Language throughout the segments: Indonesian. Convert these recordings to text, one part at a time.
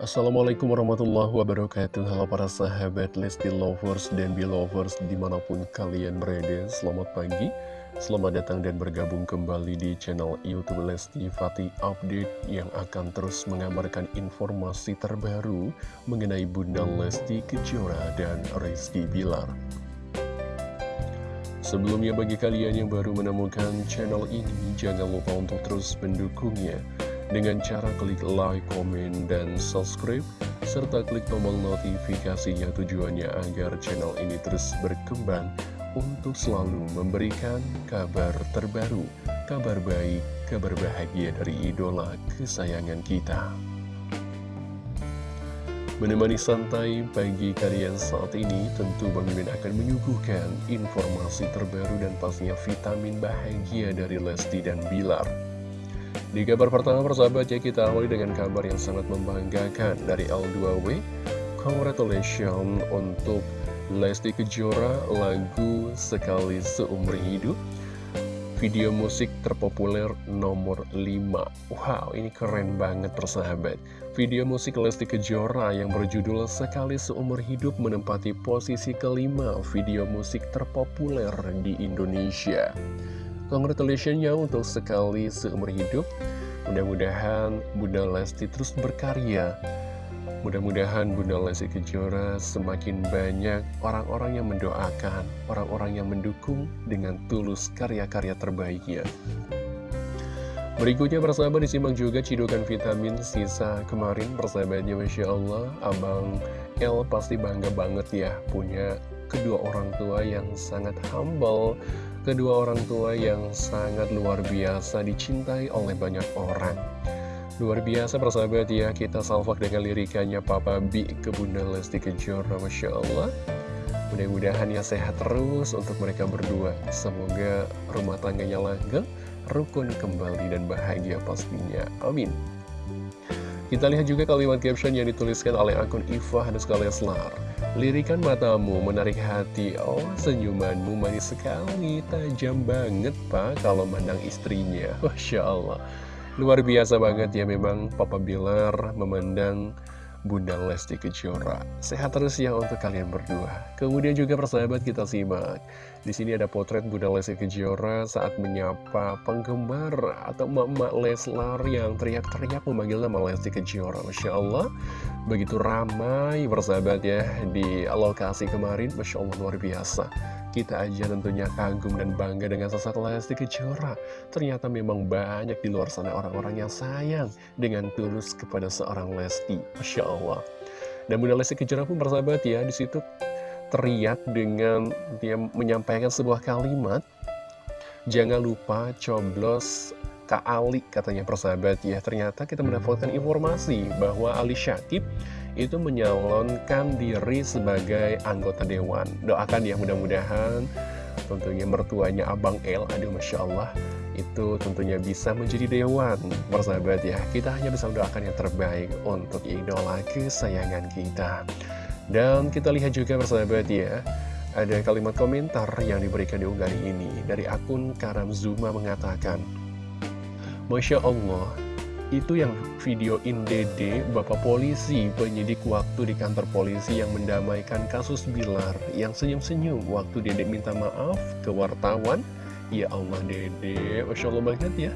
Assalamualaikum warahmatullahi wabarakatuh. Halo para sahabat Lesti Lovers dan Belovers di mana pun kalian berada. Selamat pagi, selamat datang dan bergabung kembali di channel Youtube Lesti Fatih Update Yang akan terus mengabarkan informasi terbaru mengenai Bunda Lesti Kejora dan Rizky Bilar. Sebelumnya bagi kalian yang baru menemukan channel ini Jangan lupa untuk terus mendukungnya dengan cara klik like, komen, dan subscribe, serta klik tombol notifikasinya tujuannya agar channel ini terus berkembang untuk selalu memberikan kabar terbaru, kabar baik, kabar bahagia dari idola kesayangan kita. Menemani santai pagi kalian saat ini, tentu Bang Mimin akan menyuguhkan informasi terbaru dan pastinya vitamin bahagia dari Lesti dan Bilar. Di kabar pertama persahabat ya kita awali dengan kabar yang sangat membanggakan dari L2W. Congratulations untuk Lesti Kejora lagu Sekali Seumur Hidup. Video musik terpopuler nomor 5 Wow ini keren banget persahabat. Video musik Lesti Kejora yang berjudul Sekali Seumur Hidup menempati posisi kelima video musik terpopuler di Indonesia Congratulations ya untuk sekali seumur hidup. Mudah-mudahan Bunda Lesti terus berkarya. Mudah-mudahan Bunda Lesti Kejora semakin banyak orang-orang yang mendoakan Orang-orang yang mendukung dengan tulus karya-karya terbaiknya. Berikutnya persahabat disimak juga cidukan vitamin sisa kemarin persahabatnya Masya Allah. Abang El pasti bangga banget ya punya kedua orang tua yang sangat humble kedua orang tua yang sangat luar biasa dicintai oleh banyak orang. Luar biasa persahabat ya, kita salvak dengan lirikannya Papa B ke Bunda Lesti Kejora, Masya Allah. Mudah-mudahan ya sehat terus untuk mereka berdua. Semoga rumah tangganya langgeng, rukun kembali dan bahagia pastinya. Amin. Kita lihat juga kalimat caption yang dituliskan oleh akun Iva Hanuska Leslar. Lirikan matamu menarik hati, oh senyumanmu manis sekali, tajam banget pak kalau mandang istrinya. Masya Allah. Luar biasa banget ya memang Papa Bilar memandang Bunda Lesti Kejora. Sehat terus ya untuk kalian berdua. Kemudian juga persahabat kita simak. Di sini ada potret Bunda Lesti Kejora saat menyapa penggemar atau emak-emak Leslar yang teriak-teriak memanggil nama Lesti Kejora. Masya Allah, begitu ramai persahabat ya di lokasi kemarin. Masya Allah luar biasa. Kita aja tentunya kagum dan bangga dengan sosok Lesti Kejora. Ternyata memang banyak di luar sana orang-orang yang sayang dengan tulus kepada seorang Lesti. Masya Allah. Dan Bunda Lesti Kejora pun bersahabat ya, di situ teriak dengan dia menyampaikan sebuah kalimat. Jangan lupa coblos Kak Ali katanya persahabat ya. Ternyata kita mendapatkan informasi bahwa Ali Syakib itu menyalonkan diri sebagai anggota Dewan. Doakan ya mudah-mudahan tentunya mertuanya Abang El, aduh Masya Allah, itu tentunya bisa menjadi Dewan. Persahabat ya, kita hanya bisa mendoakan yang terbaik untuk idola kesayangan kita. Dan kita lihat juga persahabat ya, ada kalimat komentar yang diberikan di unggahan ini dari akun Karam Zuma mengatakan, Masya Allah, itu yang videoin Dede, Bapak Polisi, penyidik waktu di kantor polisi yang mendamaikan kasus Bilar, yang senyum-senyum waktu Dede minta maaf ke wartawan. Ya Allah Dede, Masya Allah banget ya.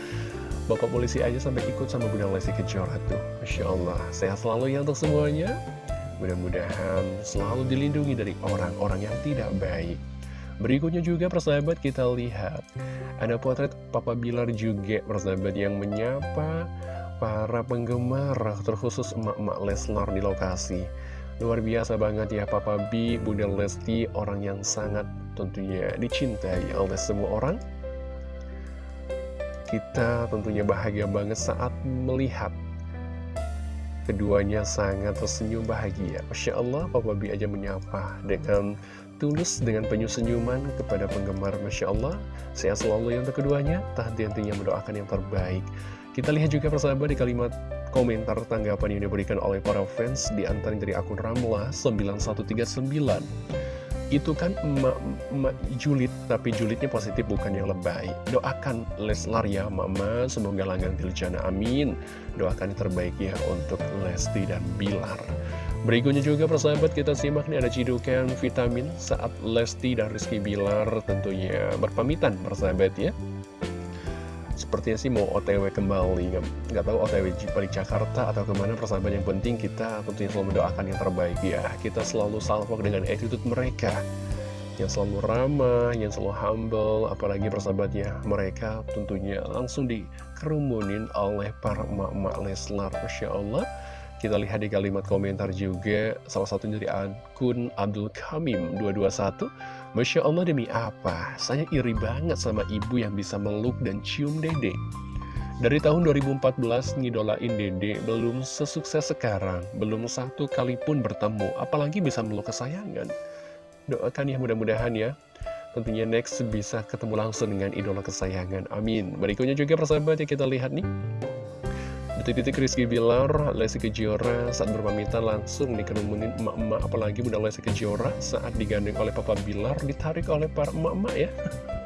Bapak polisi aja sampai ikut sama Bunda Lesti Kejora tuh. Masya Allah, sehat selalu ya untuk semuanya. Mudah-mudahan selalu dilindungi dari orang-orang yang tidak baik. Berikutnya juga persahabat kita lihat. Ada potret Papa Bilar juga persahabat yang menyapa para penggemar Terkhusus emak-emak Leslar di lokasi. Luar biasa banget ya Papa B, Bunda Lesti Orang yang sangat tentunya dicintai oleh semua orang. Kita tentunya bahagia banget saat melihat Keduanya sangat tersenyum bahagia. Masya Allah Papa B aja menyapa dengan tulus dengan penuh senyuman kepada penggemar Masya Allah. Sehat selalu yang keduanya Tak henti-hentinya mendoakan yang terbaik. Kita lihat juga persahabat di kalimat komentar tanggapan yang diberikan oleh para fans Di antara dari akun Ramlah 9139 itu kan emak, emak julid, tapi julidnya positif bukan yang lebay. Doakan Leslar ya mama, semoga langgang diljana amin. Doakan yang terbaik ya untuk Lesti dan Bilar. Berikutnya juga persahabat kita simak nih ada cidukan vitamin saat Lesti dan Rizky Bilar tentunya berpamitan persahabat ya. Sepertinya sih mau otw kembali. Nggak, tahu otw balik Jakarta atau ke mana. Persahabat Yang penting kita tentunya selalu mendoakan yang terbaik ya. Kita selalu salvo dengan attitude mereka. Yang selalu ramah, yang selalu humble. Apalagi persahabat ya Mereka tentunya langsung dikerumunin oleh para emak-emak Leslar. Masya Allah. Kita lihat di kalimat komentar juga, salah satu dari akun Abdul Kamim 221. Masya Allah demi apa? Saya iri banget sama ibu yang bisa meluk dan cium dede. Dari tahun 2014 ngidolain dede belum sesukses sekarang, belum satu kali pun bertemu, apalagi bisa meluk kesayangan. Doakan ya mudah-mudahan ya. Tentunya next bisa ketemu langsung dengan idola kesayangan. Amin. Berikutnya juga persahabat ya kita lihat nih. Detik-detik Rizky Bilar, Lesti Kejora saat berpamitan langsung dikerumunin emak-emak. Apalagi Bunda Lesti Kejora saat digandeng oleh Papa Bilar ditarik oleh para emak-emak ya.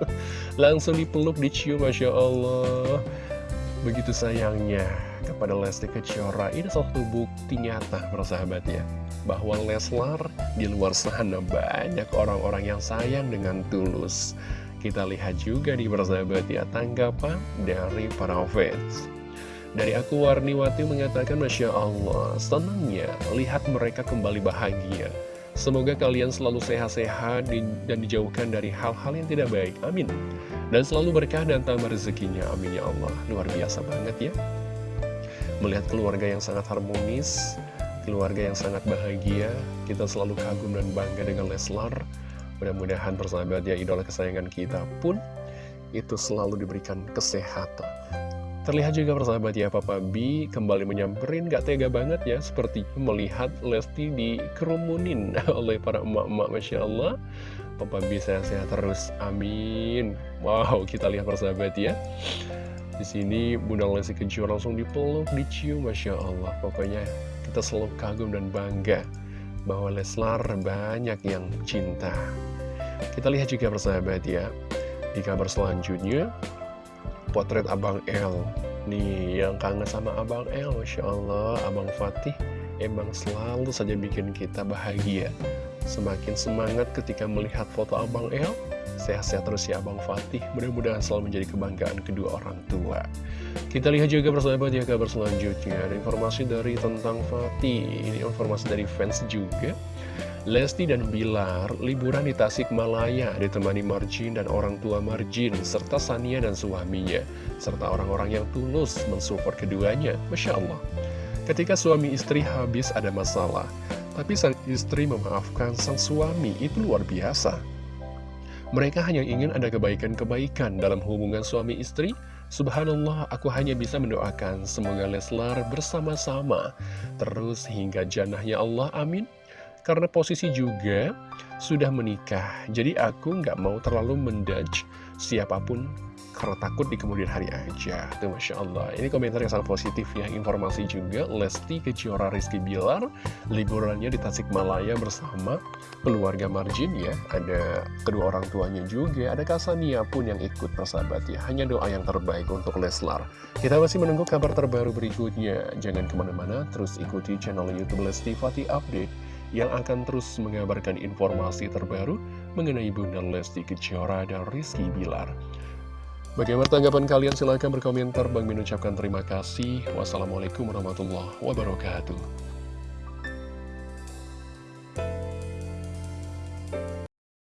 Langsung dipeluk, dicium, Masya Allah. Begitu sayangnya kepada Lesti Kejora Ini salah satu bukti nyata persahabat ya Bahwa Leslar di luar sana banyak orang-orang yang sayang dengan tulus. Kita lihat juga di persahabat ya tanggapan dari para fans dari aku Warniwati mengatakan Masya Allah, senangnya lihat mereka kembali bahagia. Semoga kalian selalu sehat-sehat dan dijauhkan dari hal-hal yang tidak baik. Amin. Dan selalu berkah dan tambah rezekinya. Amin ya Allah. Luar biasa banget ya. Melihat keluarga yang sangat harmonis, keluarga yang sangat bahagia, kita selalu kagum dan bangga dengan Leslar. Mudah-mudahan persahabat ya idola kesayangan kita pun itu selalu diberikan kesehatan Terlihat juga persahabat ya Papa B kembali menyamperin gak tega banget ya Seperti melihat Lesti dikerumunin oleh para emak-emak Masya Allah. Papa B sehat-sehat terus Amin. Wow kita lihat persahabat ya. Di sini Bunda Lesti Kejora langsung dipeluk, dicium Masya Allah. Pokoknya kita selalu kagum dan bangga Bahwa Leslar banyak yang cinta. Kita lihat juga persahabat ya Di kabar selanjutnya potret Abang L Nih, yang kangen sama Abang L Masya Allah, Abang Fatih Emang selalu saja bikin kita bahagia. Semakin semangat ketika melihat foto Abang L Sehat-sehat terus ya Abang Fatih. Mudah-mudahan selalu menjadi kebanggaan kedua orang tua. Kita lihat juga persahabat ya kabar selanjutnya. Ada informasi dari tentang Fatih. Ini informasi dari fans juga Lesti dan Bilar liburan di Tasikmalaya ditemani Marjin dan orang tua Marjin serta Sania dan suaminya serta orang-orang yang tulus mensupport keduanya. Masya Allah. Ketika suami istri habis ada masalah, tapi sang istri memaafkan sang suami itu luar biasa. Mereka hanya ingin ada kebaikan-kebaikan dalam hubungan suami istri. Subhanallah, aku hanya bisa mendoakan semoga Leslar bersama-sama terus hingga janahnya Allah. Amin. Karena posisi juga sudah menikah, jadi aku nggak mau terlalu mendudge siapa pun karena takut di kemudian hari aja. Tuh Masya Allah. Ini komentar yang sangat positif ya. Informasi juga, Lesti Kejora Rizky Bilar, liburannya di Tasikmalaya bersama keluarga Marjin ya. Ada kedua orang tuanya juga, ada Kasania pun yang ikut persahabat ya. Hanya doa yang terbaik untuk Leslar. Kita masih menunggu kabar terbaru berikutnya. Jangan ke mana-mana, terus ikuti channel Youtube Lesti Fatih Update yang akan terus mengabarkan informasi terbaru mengenai Bunda Lesti Kejora dan Rizky Bilar. Bagaimana tanggapan kalian? Silahkan berkomentar. Bang Min ucapkan terima kasih. Wassalamualaikum warahmatullahi wabarakatuh.